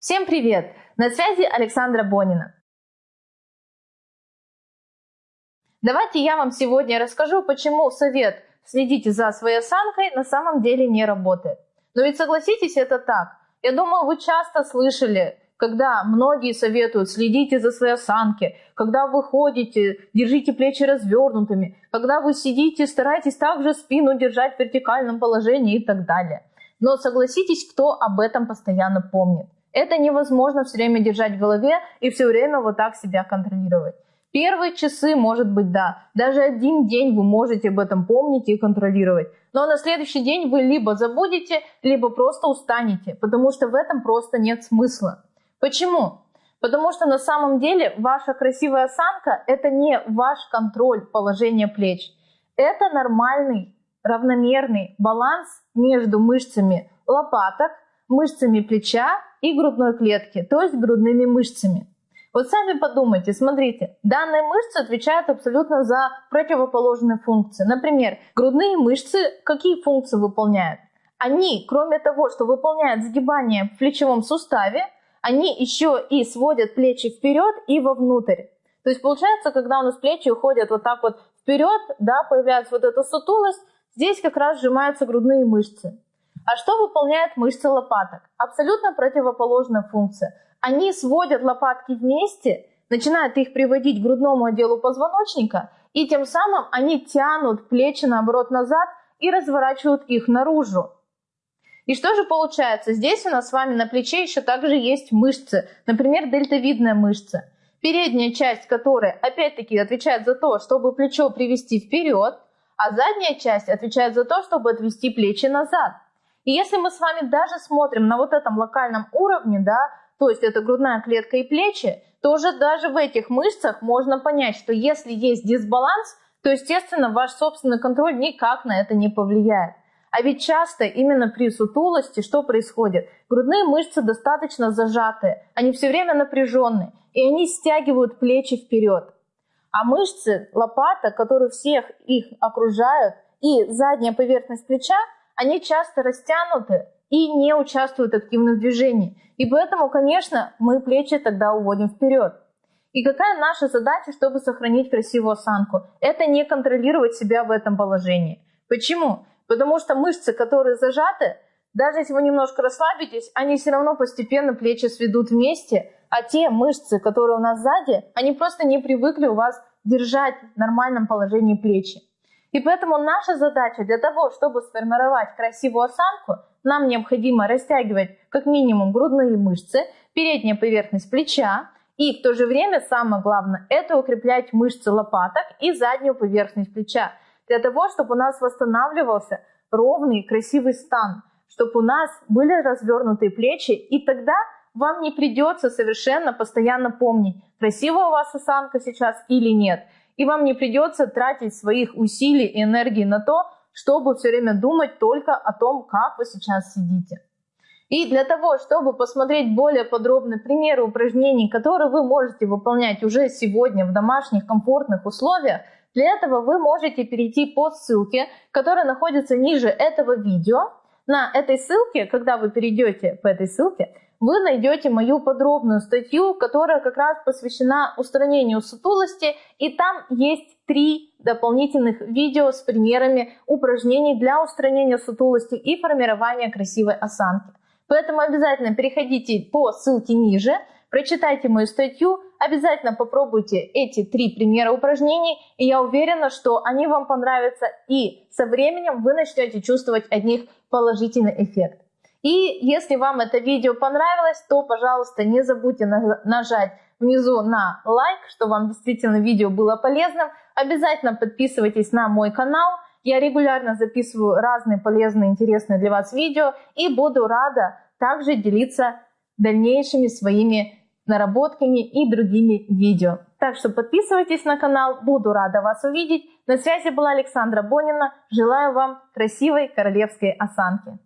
Всем привет! На связи Александра Бонина. Давайте я вам сегодня расскажу, почему совет «следите за своей осанкой» на самом деле не работает. Но ведь согласитесь, это так. Я думаю, вы часто слышали, когда многие советуют следите за своей осанки, когда вы ходите, держите плечи развернутыми, когда вы сидите, старайтесь также спину держать в вертикальном положении и так далее. Но согласитесь, кто об этом постоянно помнит. Это невозможно все время держать в голове и все время вот так себя контролировать. Первые часы, может быть, да. Даже один день вы можете об этом помнить и контролировать. Но на следующий день вы либо забудете, либо просто устанете, потому что в этом просто нет смысла. Почему? Потому что на самом деле ваша красивая осанка – это не ваш контроль положения плеч. Это нормальный, равномерный баланс между мышцами лопаток, мышцами плеча и грудной клетки, то есть грудными мышцами. Вот сами подумайте, смотрите, данные мышцы отвечают абсолютно за противоположные функции. Например, грудные мышцы какие функции выполняют? Они, кроме того, что выполняют сгибание в плечевом суставе, они еще и сводят плечи вперед и вовнутрь. То есть получается, когда у нас плечи уходят вот так вот вперед, да, появляется вот эта сутулость, здесь как раз сжимаются грудные мышцы. А что выполняет мышцы лопаток? Абсолютно противоположная функция. Они сводят лопатки вместе, начинают их приводить к грудному отделу позвоночника, и тем самым они тянут плечи наоборот назад и разворачивают их наружу. И что же получается? Здесь у нас с вами на плече еще также есть мышцы, например, дельтовидная мышца. Передняя часть которой опять-таки отвечает за то, чтобы плечо привести вперед, а задняя часть отвечает за то, чтобы отвести плечи назад. И если мы с вами даже смотрим на вот этом локальном уровне, да, то есть это грудная клетка и плечи, то уже даже в этих мышцах можно понять, что если есть дисбаланс, то, естественно, ваш собственный контроль никак на это не повлияет. А ведь часто именно при сутулости что происходит? Грудные мышцы достаточно зажатые, они все время напряженные, и они стягивают плечи вперед. А мышцы лопаток, которые всех их окружают, и задняя поверхность плеча, они часто растянуты и не участвуют активно в движении. И поэтому, конечно, мы плечи тогда уводим вперед. И какая наша задача, чтобы сохранить красивую осанку? Это не контролировать себя в этом положении. Почему? Потому что мышцы, которые зажаты, даже если вы немножко расслабитесь, они все равно постепенно плечи сведут вместе, а те мышцы, которые у нас сзади, они просто не привыкли у вас держать в нормальном положении плечи. И поэтому наша задача для того, чтобы сформировать красивую осанку, нам необходимо растягивать как минимум грудные мышцы, передняя поверхность плеча, и в то же время самое главное это укреплять мышцы лопаток и заднюю поверхность плеча, для того, чтобы у нас восстанавливался ровный красивый стан, чтобы у нас были развернутые плечи, и тогда вам не придется совершенно постоянно помнить, красивая у вас осанка сейчас или нет – и вам не придется тратить своих усилий и энергии на то, чтобы все время думать только о том, как вы сейчас сидите. И для того, чтобы посмотреть более подробные примеры упражнений, которые вы можете выполнять уже сегодня в домашних комфортных условиях, для этого вы можете перейти по ссылке, которая находится ниже этого видео. На этой ссылке, когда вы перейдете по этой ссылке, вы найдете мою подробную статью, которая как раз посвящена устранению сутулости, и там есть три дополнительных видео с примерами упражнений для устранения сутулости и формирования красивой осанки. Поэтому обязательно переходите по ссылке ниже, прочитайте мою статью, обязательно попробуйте эти три примера упражнений, и я уверена, что они вам понравятся, и со временем вы начнете чувствовать от них положительный эффект. И если вам это видео понравилось, то, пожалуйста, не забудьте нажать внизу на лайк, что вам действительно видео было полезным. Обязательно подписывайтесь на мой канал. Я регулярно записываю разные полезные, интересные для вас видео и буду рада также делиться дальнейшими своими наработками и другими видео. Так что подписывайтесь на канал, буду рада вас увидеть. На связи была Александра Бонина. Желаю вам красивой королевской осанки.